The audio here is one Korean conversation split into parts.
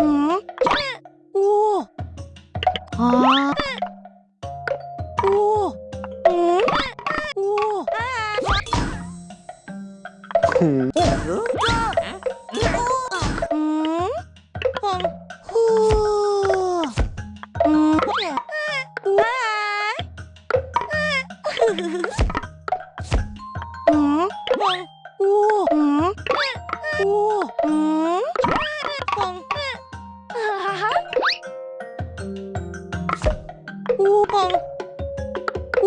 음? 오. 아. 오. 음? 오.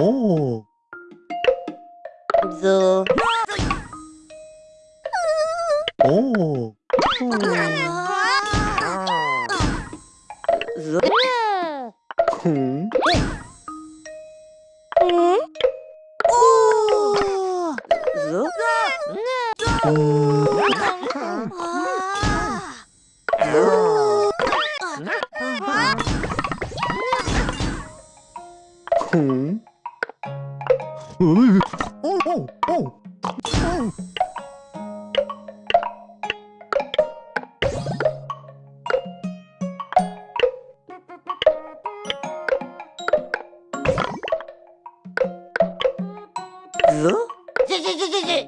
오. 음? 음? 아. 자. 음. 자. 아. 오. 저. 오. 음. 음? 오. 음. 음. 으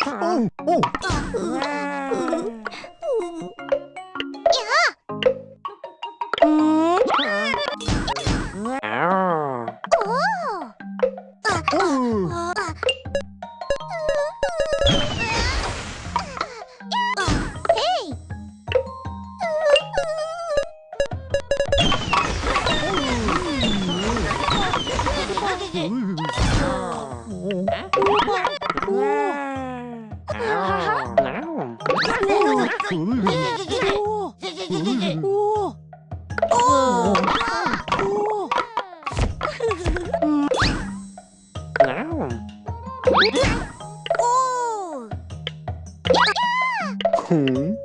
오. Hmm.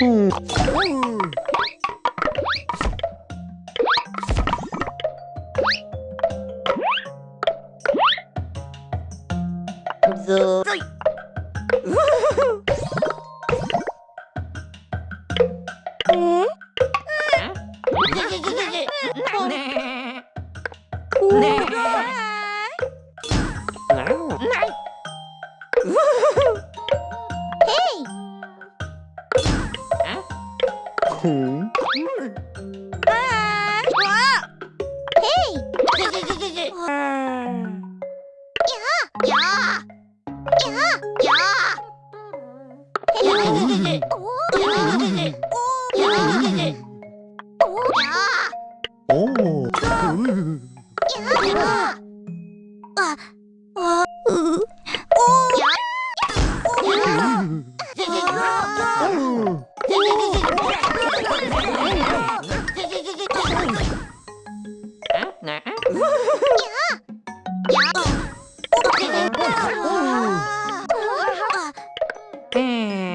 Hmm. Hmm. 오. 하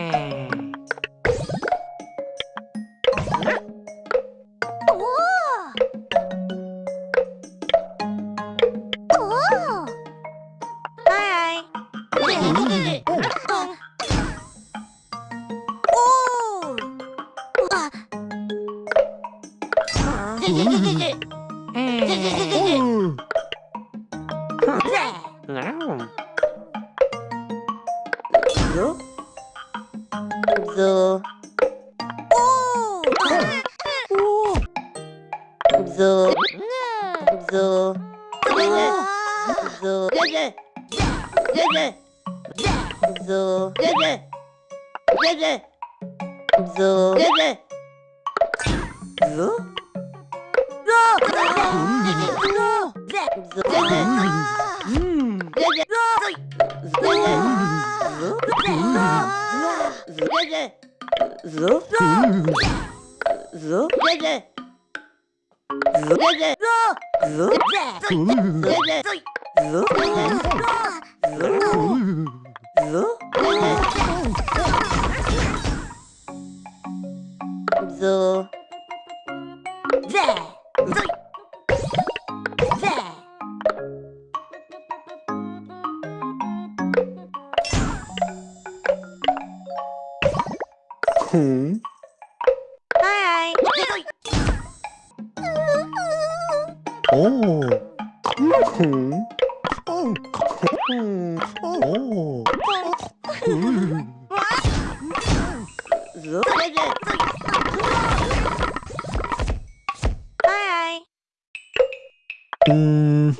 Zo. Zo. Zo. Zoom. Hmm. Hi. oh. Hmm. Oh. Hmm. Oh. Hmm. Hi. Hmm.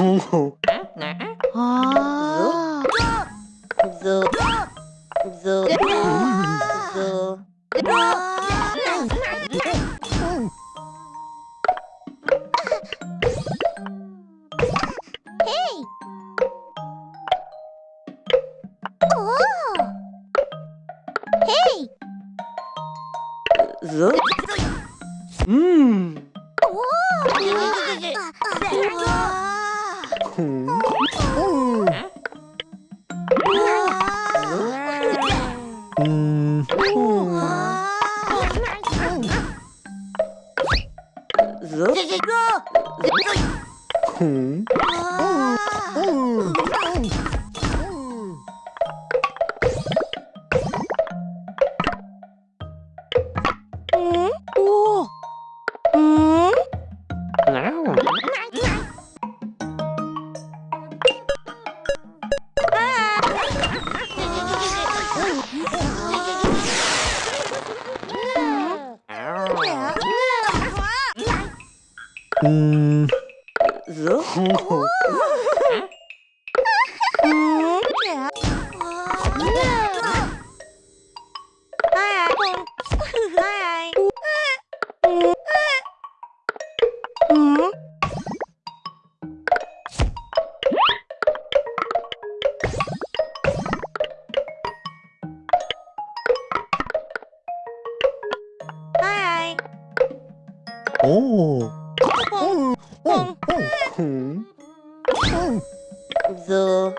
Hey! Hey! 음... Oh. 저. 저.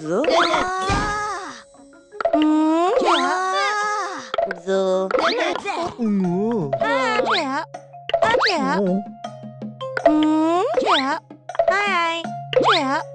저. 아재 아재 아재 음 아재 아재